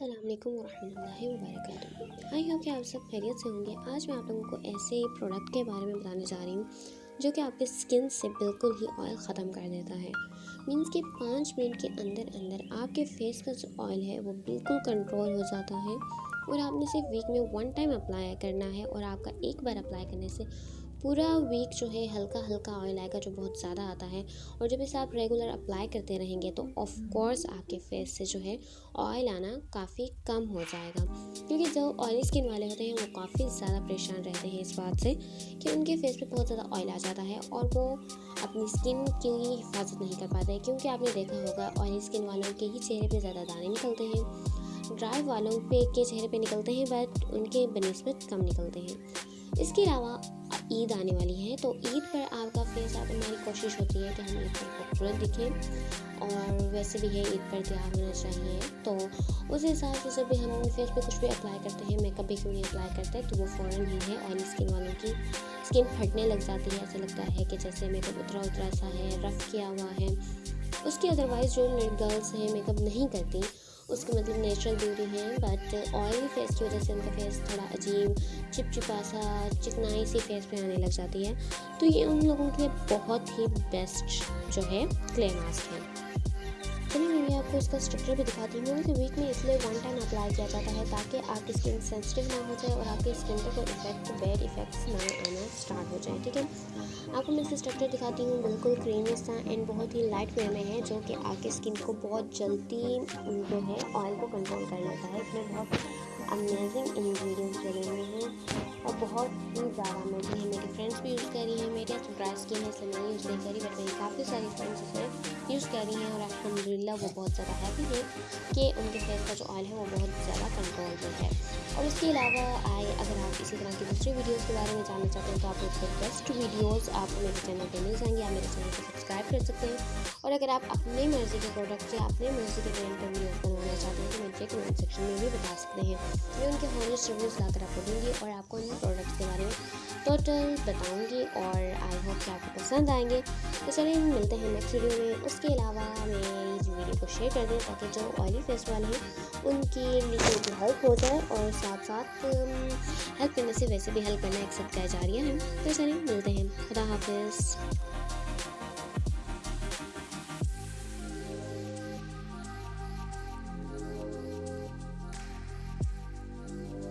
السلام علیکم ورحمۃ اللہ وبرکاتہ۔ آئی ہوپ کہ آپ سب خیریت سے ہوں گے۔ آج میں آپ لوگوں کو ایسے پروڈکٹ کے بارے میں بتانے جا رہی ہوں، جو کہ آپ کے اسکن سے بالکل ہی آئل ختم کر دیتا ہے۔ مینس کہ پانچ منٹ کے اندر اندر آپ کے فیس کا جو آئل ہے، وہ بالکل کنٹرول ہو جاتا ہے۔ اور آپ نے صرف ویک میں ون ٹائم اپلائی کرنا ہے اور آپ کا ایک بار اپلائی کرنے سے پورا ویک جو ہے ہلکا ہلکا آئل آئے گا جو بہت زیادہ آتا ہے اور جب اسے آپ ریگولر اپلائی کرتے رہیں گے تو آف کورس آپ کے فیس سے جو ہے آئل آنا کافی کم ہو جائے گا۔ کیونکہ جو آئلی اسکن والے ہوتے ہیں وہ کافی زیادہ پریشان رہتے ہیں اس بات سے کہ ان کے فیس پہ بہت زیادہ آئل آ جاتا ہے اور وہ اپنی اسکن کی حفاظت نہیں کر پاتے۔ کیونکہ آپ نے دیکھا ہوگا آئلی اسکن والوں کے ہی چہرے پہ زیادہ دانے نکلتے ہیں ڈرائی والوں پہ کے چہرے پہ نکلتے ہیں بٹ ان کے بنسبت کم نکلتے ہیں۔ اس کے علاوہ عید آنے والی ہے، تو عید پر آپ کا فیس آپ ہماری کوشش ہوتی ہے کہ ہم عید پر خوبصورت دکھیں اور ویسے بھی ہے، عید پر تیار ہونا چاہیے۔ تو اس حساب سے جب بھی ہم اپنے فیس پہ کچھ بھی اپلائی کرتے ہیں، میک اپ بھی کیوں نہیں اپلائی کرتے، تو وہ فوراً ہی ہے آئلی اسکن والوں کی اسکن پھٹنے لگ جاتی ہے۔ ایسا لگتا ہے کہ جیسے میک اپ اترا اترا سا ہے، رف کیا ہوا ہے۔ اس کی ادروائز جو گرلس ہیں، میک اپ نہیں کرتی اس کے مطلب نیچرل بیوٹی ہے بٹ آئلی فیس کی وجہ سے ان کا فیس تھوڑا عجیب چپ چپا سا، چکنائی سی فیس پہ آنے لگ جاتی ہے۔ تو یہ ان لوگوں کے لیے بہت ہی بیسٹ جو ہے کلے ماسک ہے۔ میں آپ کو اس کا اسٹرکچر بھی دکھاتی ہوں کہ ویک میں اس لیے ون ٹائم اپلائی کیا جاتا ہے تاکہ آپ کی اسکن سینسٹیو نہ ہو جائے اور آپ کی اسکن پہ کوئی افیکٹ بیڈ افیکٹس نہ آنا اسٹارٹ ہو جائیں ٹھیک ہے؟ آپ کو میں اس کا اسٹرکچر دکھاتی ہوں بالکل کریمی سا اینڈ بہت ہی لائٹ وے میں ہے جو کہ آپ کی اسکن کو بہت جلدی جو ہے آئل کو کنٹرول کر لیتا ہے۔ اس میں بہت امیزنگ انگریڈینٹس لگے ہوئے ہیں اور بہت ہی زیادہ امیزنگ ہے میری فرینڈس بھی یوز کر رہی ہیں میرے ڈرائی اسکن ہے اس لیے میں یوز نہیں کری بٹ میری کافی ساری فرینڈس اس میں کوشش کر رہی ہیں اور الحمد للہ وہ بہت زیادہ ہیپی ہے کہ ان کے فیس کا جو آئل ہے وہ بہت زیادہ کنٹرول میں ہے۔ اور اس کے علاوہ آئے اگر آپ اسی طرح کی دوسری ویڈیوز کے بارے میں جاننا چاہتے ہیں تو آپ اس کے بیسٹ ویڈیوز آپ میرے چینل پہ مل جائیں گے. آپ میرے چینل کو سبسکرائب کر سکتے ہیں. اور اگر آپ اپنے مرضی کے پروڈکٹ یا اپنے مرضی کے برانڈ پر ویڈیوز بنوانا چاہتے ہیں تو مجھے کمنٹ سیکشن میں بھی بتا سکتے ہیں. میں ان کے ہانسٹ ریویوز لا کر آپ کو دوں گی اور آپ کو ان پروڈکٹس کے بارے میں ٹوٹل بتاؤں گی اور آئی ہوپ کہ آپ کو پسند آئیں گے. تو چلیے ملتے ہیں نیکسٹ ویڈیو میں. اس کے علاوہ اس ویڈیو کو شیئر کر دیں تاکہ جو آئلی فیس والے ہیں، ان کی لیے بھی ہیلپ ہو جائے اور ساتھ ساتھ ہیلپ کرنے سے ویسے بھی ہیلپ کرنا ایکسیپٹ کیا جا رہی ہے تو چلیں، ملتے ہیں۔ خدا حافظ۔